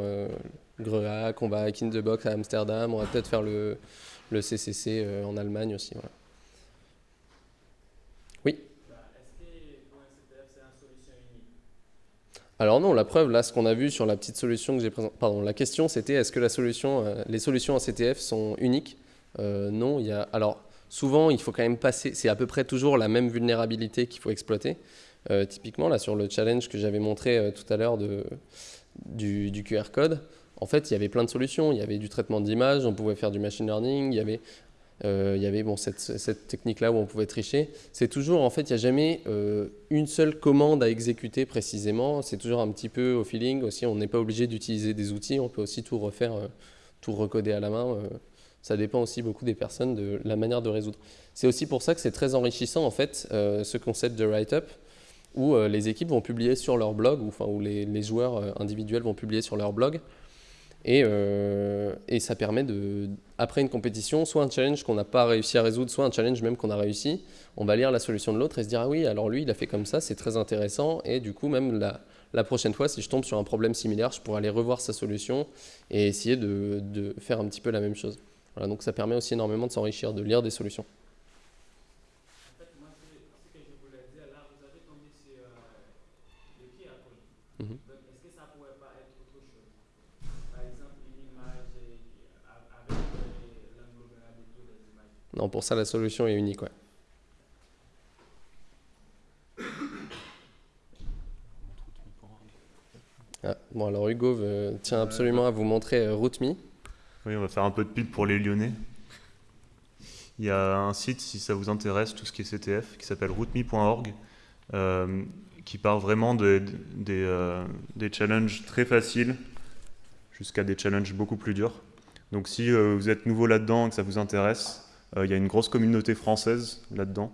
Greac, on va à In the Box à Amsterdam, on va peut-être faire le, le CCC euh, en Allemagne aussi. Voilà. Oui Alors non, la preuve, là, ce qu'on a vu sur la petite solution que j'ai présentée, pardon, la question c'était est-ce que la solution, euh, les solutions en CTF sont uniques? Euh, Non, il y a, alors souvent il faut quand même passer, c'est à peu près toujours la même vulnérabilité qu'il faut exploiter. typiquement, là, sur le challenge que j'avais montré tout à l'heure du, du, QR code, en fait, il y avait plein de solutions. Il y avait du traitement d'image, on pouvait faire du machine learning, il y avait, euh, il y avait bon, cette, technique-là où on pouvait tricher. C'est toujours, en fait, il n'y a jamais euh, une seule commande à exécuter précisément. C'est toujours un petit peu au feeling. Aussi, on n'est pas obligé d'utiliser des outils. On peut aussi tout refaire, euh, tout recoder à la main. ça dépend aussi beaucoup des personnes, de la manière de résoudre. C'est aussi pour ça que c'est très enrichissant, en fait, ce concept de write-up où les équipes vont publier sur leur blog, ou enfin, où les, les joueurs individuels vont publier sur leur blog euh, et, ça permet de, après une compétition, soit un challenge qu'on n'a pas réussi à résoudre, soit un challenge même qu'on a réussi, on va lire la solution de l'autre et se dire ah oui, alors lui il a fait comme ça, c'est très intéressant et du coup même la, prochaine fois, si je tombe sur un problème similaire, je pourrais aller revoir sa solution et essayer de, de faire un petit peu la même chose. Voilà, donc ça permet aussi énormément de s'enrichir, de lire des solutions. Non, pour ça, la solution est unique. Ouais. Ah, bon, alors Hugo tient absolument à vous montrer euh, RootMe. Oui, on va faire un peu de pub pour les Lyonnais. Il y a un site, si ça vous intéresse, tout ce qui est CTF, qui s'appelle rootme.org, euh, qui parle vraiment de, euh, des challenges très faciles jusqu'à des challenges beaucoup plus durs. Donc si vous êtes nouveau là-dedans et que ça vous intéresse, euh, il y a une grosse communauté française là-dedans,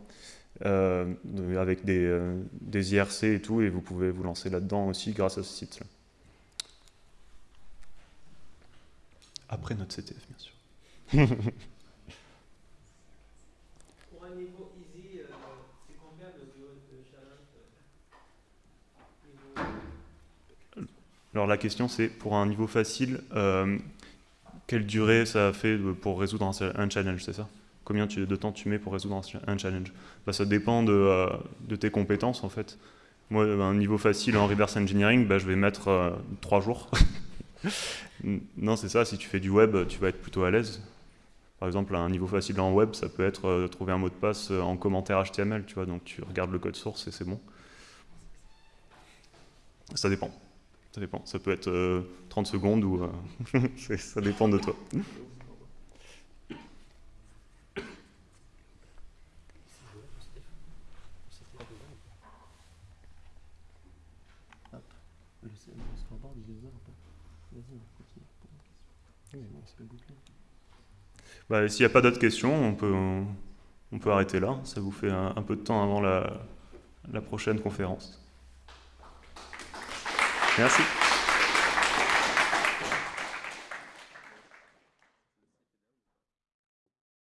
euh, avec des, euh, des, IRC et tout, et vous pouvez vous lancer là-dedans aussi grâce à ce site-là. Après notre CTF, bien sûr. (laughs) Pour un niveau easy, c'est combien de, challenge Alors la question c'est, pour un niveau facile, quelle durée ça fait pour résoudre un challenge, c'est ça? Combien de temps tu mets pour résoudre un, challenge bah, Ça dépend euh, de, tes compétences en fait. Moi, un niveau facile en reverse engineering, bah, je vais mettre euh, trois jours. (laughs) non, c'est ça, si tu fais du web, tu vas être plutôt à l'aise. Par exemple, un niveau facile en web, ça peut être euh, trouver un mot de passe en commentaire HTML, tu vois, donc tu regardes le code source et c'est bon. Ça dépend. Ça dépend. Ça peut être 30 secondes ou... (laughs) ça dépend de toi. Bah, S'il n'y a pas d'autres questions, on peut, on, peut arrêter là. Ça vous fait un, peu de temps avant la, la prochaine conférence. Merci.